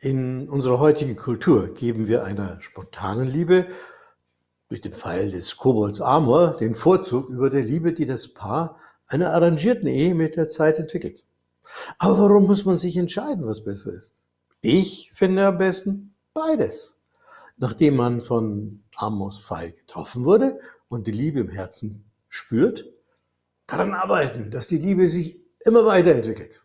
In unserer heutigen Kultur geben wir einer spontanen Liebe durch den Pfeil des Kobolds Amor den Vorzug über der Liebe, die das Paar einer arrangierten Ehe mit der Zeit entwickelt. Aber warum muss man sich entscheiden, was besser ist? Ich finde am besten beides. Nachdem man von Amors Pfeil getroffen wurde und die Liebe im Herzen spürt, daran arbeiten, dass die Liebe sich immer weiterentwickelt.